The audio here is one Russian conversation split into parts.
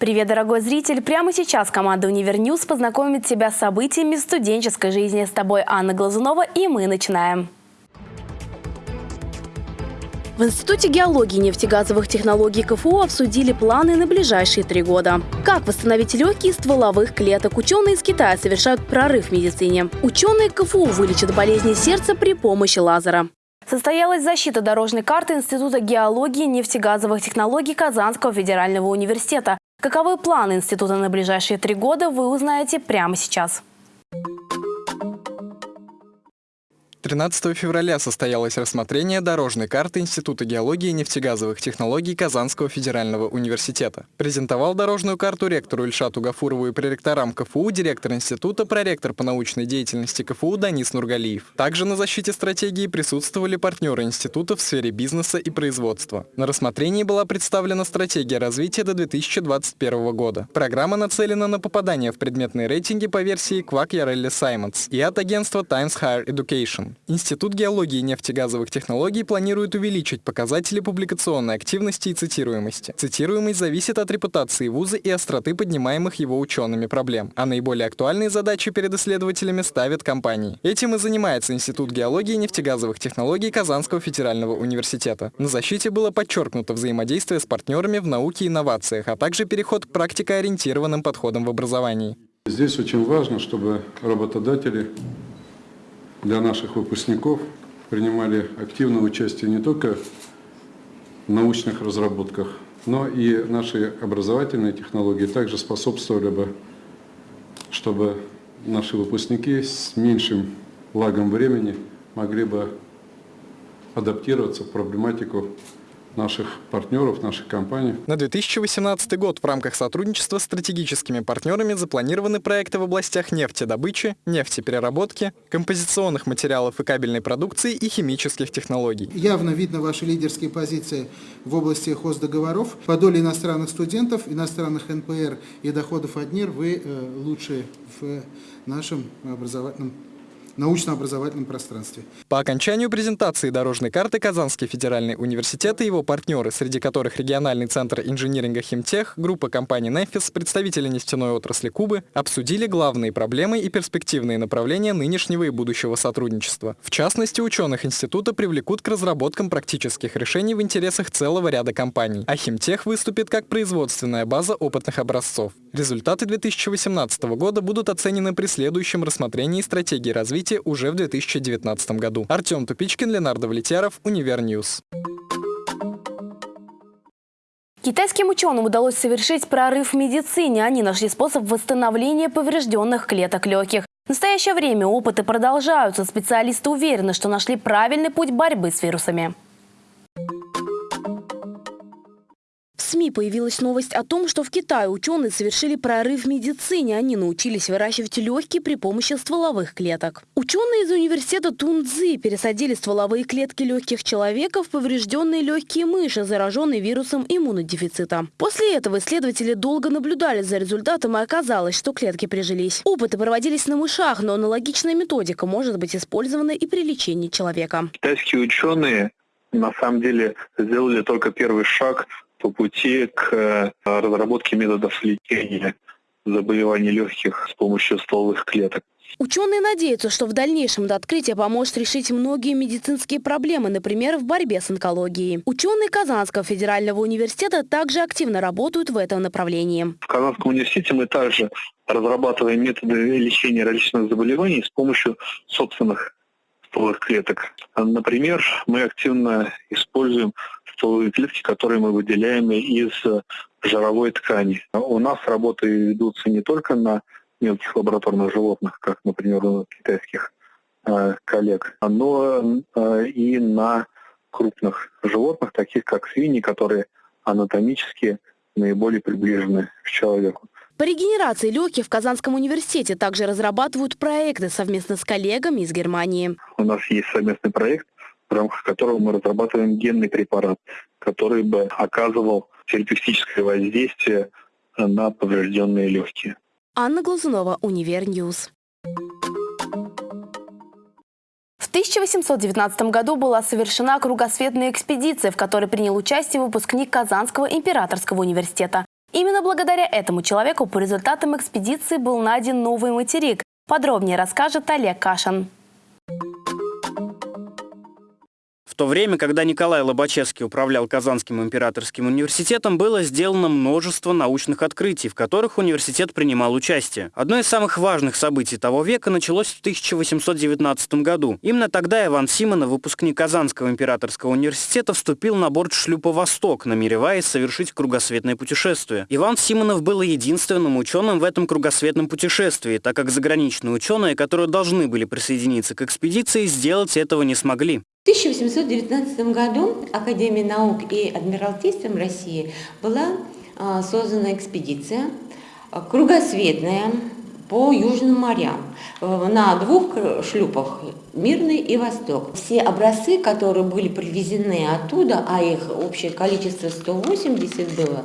Привет, дорогой зритель! Прямо сейчас команда «Универ News» познакомит тебя с событиями студенческой жизни. С тобой Анна Глазунова, и мы начинаем. В Институте геологии и нефтегазовых технологий КФУ обсудили планы на ближайшие три года. Как восстановить легкие стволовых клеток? Ученые из Китая совершают прорыв в медицине. Ученые КФУ вылечат болезни сердца при помощи лазера. Состоялась защита дорожной карты Института геологии и нефтегазовых технологий Казанского федерального университета. Каковы планы института на ближайшие три года, вы узнаете прямо сейчас. 13 февраля состоялось рассмотрение дорожной карты Института геологии и нефтегазовых технологий Казанского федерального университета. Презентовал дорожную карту ректору Ильшату Гафурову и проректорам КФУ директор института, проректор по научной деятельности КФУ Данис Нургалиев. Также на защите стратегии присутствовали партнеры института в сфере бизнеса и производства. На рассмотрении была представлена стратегия развития до 2021 года. Программа нацелена на попадание в предметные рейтинги по версии Quack Yarelli Simons и от агентства Times Higher Education. Институт геологии и нефтегазовых технологий планирует увеличить показатели публикационной активности и цитируемости. Цитируемость зависит от репутации вуза и остроты поднимаемых его учеными проблем, а наиболее актуальные задачи перед исследователями ставят компании. Этим и занимается Институт геологии и нефтегазовых технологий Казанского федерального университета. На защите было подчеркнуто взаимодействие с партнерами в науке и инновациях, а также переход к практикоориентированным подходам в образовании. Здесь очень важно, чтобы работодатели для наших выпускников принимали активное участие не только в научных разработках, но и наши образовательные технологии также способствовали бы, чтобы наши выпускники с меньшим лагом времени могли бы адаптироваться в проблематику наших партнеров, наших компаний. На 2018 год в рамках сотрудничества с стратегическими партнерами запланированы проекты в областях нефтедобычи, нефтепереработки, композиционных материалов и кабельной продукции и химических технологий. Явно видно ваши лидерские позиции в области хоздоговоров. По доле иностранных студентов, иностранных НПР и доходов от НИР вы э, лучшие в нашем образовательном научно-образовательном пространстве. По окончанию презентации дорожной карты Казанский федеральный университет и его партнеры, среди которых региональный центр инжиниринга «Химтех», группа компаний «Нефис», представители нефтяной отрасли Кубы, обсудили главные проблемы и перспективные направления нынешнего и будущего сотрудничества. В частности, ученых института привлекут к разработкам практических решений в интересах целого ряда компаний, а «Химтех» выступит как производственная база опытных образцов. Результаты 2018 года будут оценены при следующем рассмотрении стратегии развития развития уже в 2019 году. Артем Тупичкин, Ленар Давлетьяров, Univer News. Китайским ученым удалось совершить прорыв в медицине. Они нашли способ восстановления поврежденных клеток легких. В настоящее время опыты продолжаются. Специалисты уверены, что нашли правильный путь борьбы с вирусами. СМИ появилась новость о том, что в Китае ученые совершили прорыв в медицине. Они научились выращивать легкие при помощи стволовых клеток. Ученые из университета Тунцзи пересадили стволовые клетки легких человека в поврежденные легкие мыши, зараженные вирусом иммунодефицита. После этого исследователи долго наблюдали за результатом, и оказалось, что клетки прижились. Опыты проводились на мышах, но аналогичная методика может быть использована и при лечении человека. Китайские ученые на самом деле сделали только первый шаг по пути к э, разработке методов лечения заболеваний легких с помощью стволовых клеток. Ученые надеются, что в дальнейшем это открытие поможет решить многие медицинские проблемы, например, в борьбе с онкологией. Ученые Казанского федерального университета также активно работают в этом направлении. В Казанском университете мы также разрабатываем методы лечения различных заболеваний с помощью собственных стволовых клеток. Например, мы активно используем стволовые клетки, которые мы выделяем из жировой ткани. У нас работы ведутся не только на мелких лабораторных животных, как, например, у китайских э, коллег, но э, и на крупных животных, таких как свиньи, которые анатомически наиболее приближены к человеку. По регенерации легких в Казанском университете также разрабатывают проекты совместно с коллегами из Германии. У нас есть совместный проект, в рамках которого мы разрабатываем генный препарат, который бы оказывал терапевтическое воздействие на поврежденные легкие. Анна Глазунова, Univer News. В 1819 году была совершена кругосветная экспедиция, в которой принял участие выпускник Казанского императорского университета. Именно благодаря этому человеку по результатам экспедиции был найден новый материк. Подробнее расскажет Олег Кашин. То время, когда Николай Лобачевский управлял Казанским императорским университетом, было сделано множество научных открытий, в которых университет принимал участие. Одно из самых важных событий того века началось в 1819 году. Именно тогда Иван Симонов, выпускник Казанского императорского университета, вступил на борт шлюпа «Восток», намереваясь совершить кругосветное путешествие. Иван Симонов был единственным ученым в этом кругосветном путешествии, так как заграничные ученые, которые должны были присоединиться к экспедиции, сделать этого не смогли. В 1819 году Академией наук и Адмиралтейством России была а, создана экспедиция а, кругосветная по Южным морям э, на двух шлюпах «Мирный» и «Восток». Все образцы, которые были привезены оттуда, а их общее количество 180 было,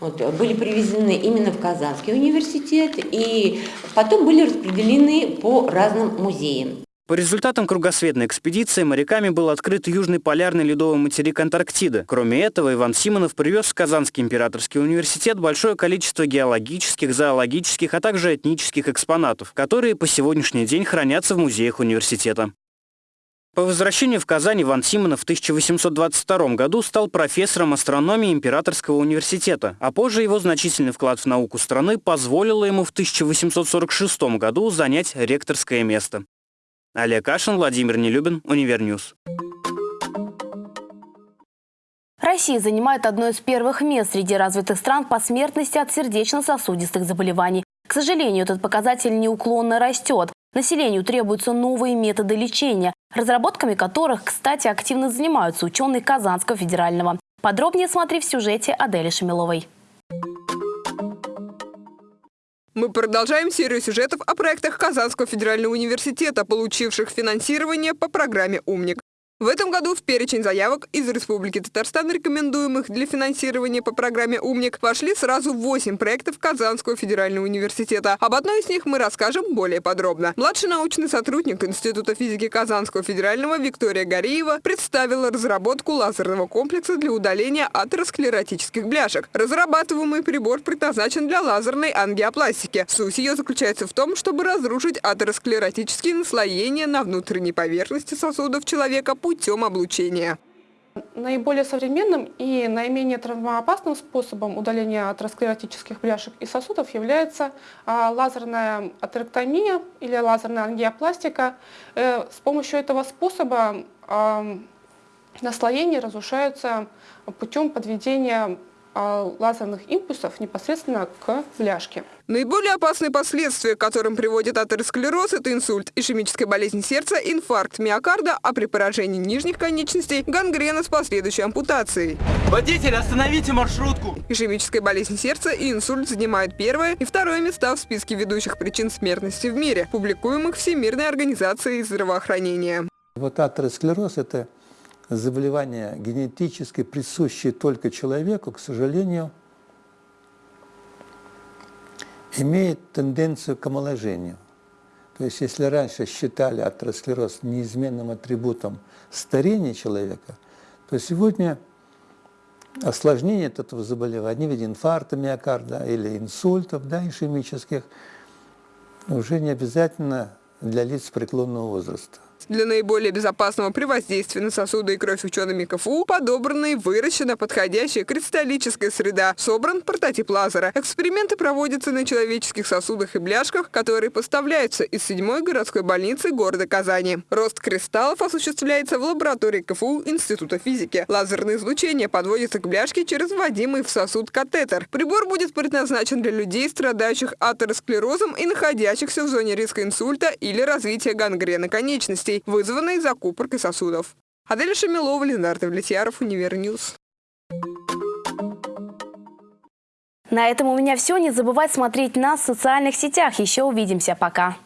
вот, были привезены именно в Казанский университет и потом были распределены по разным музеям. По результатам кругосветной экспедиции моряками был открыт южный полярный ледовый материк Антарктида. Кроме этого, Иван Симонов привез в Казанский императорский университет большое количество геологических, зоологических, а также этнических экспонатов, которые по сегодняшний день хранятся в музеях университета. По возвращению в Казань Иван Симонов в 1822 году стал профессором астрономии Императорского университета, а позже его значительный вклад в науку страны позволило ему в 1846 году занять ректорское место. Олег Кашин, Владимир Нелюбин, Univer News. Россия занимает одно из первых мест среди развитых стран по смертности от сердечно-сосудистых заболеваний. К сожалению, этот показатель неуклонно растет. Населению требуются новые методы лечения, разработками которых, кстати, активно занимаются ученые Казанского федерального. Подробнее смотри в сюжете Адели Шамиловой. Мы продолжаем серию сюжетов о проектах Казанского федерального университета, получивших финансирование по программе «Умник». В этом году в перечень заявок из Республики Татарстан, рекомендуемых для финансирования по программе «Умник», вошли сразу 8 проектов Казанского федерального университета. Об одной из них мы расскажем более подробно. Младший научный сотрудник Института физики Казанского федерального Виктория Гореева представила разработку лазерного комплекса для удаления атеросклеротических бляшек. Разрабатываемый прибор предназначен для лазерной ангиопластики. Суть ее заключается в том, чтобы разрушить атеросклеротические наслоения на внутренней поверхности сосудов человека путем облучения. Наиболее современным и наименее травмоопасным способом удаления атеросклеротических бляшек и сосудов является а, лазерная атерэктомия или лазерная ангиопластика. Э, с помощью этого способа наслоения разрушаются путем подведения лазерных импульсов непосредственно к бляшке. Наиболее опасные последствия, к которым приводит атеросклероз, это инсульт, ишемическая болезнь сердца, инфаркт миокарда, а при поражении нижних конечностей – гангрена с последующей ампутацией. Водитель, остановите маршрутку! Ишемическая болезнь сердца и инсульт занимают первое и второе места в списке ведущих причин смертности в мире, публикуемых Всемирной организацией здравоохранения. Вот атеросклероз – это заболевание генетически присущее только человеку, к сожалению, имеет тенденцию к омоложению. То есть если раньше считали атеросклероз неизменным атрибутом старения человека, то сегодня осложнение этого заболевания в виде инфаркта миокарда или инсультов да, ишемических уже не обязательно для лиц преклонного возраста. Для наиболее безопасного при воздействии на сосуды и кровь учеными КФУ подобрана и выращена подходящая кристаллическая среда. Собран прототип лазера. Эксперименты проводятся на человеческих сосудах и бляшках, которые поставляются из седьмой городской больницы города Казани. Рост кристаллов осуществляется в лаборатории КФУ Института физики. Лазерное излучение подводится к бляшке через вводимый в сосуд катетер. Прибор будет предназначен для людей, страдающих атеросклерозом и находящихся в зоне риска инсульта или развития гангрены конечностей инфекций, вызванной закупоркой сосудов. Адель Шамилова, Ленар Давлетьяров, Univer News. На этом у меня все. Не забывай смотреть нас в социальных сетях. Еще увидимся. Пока.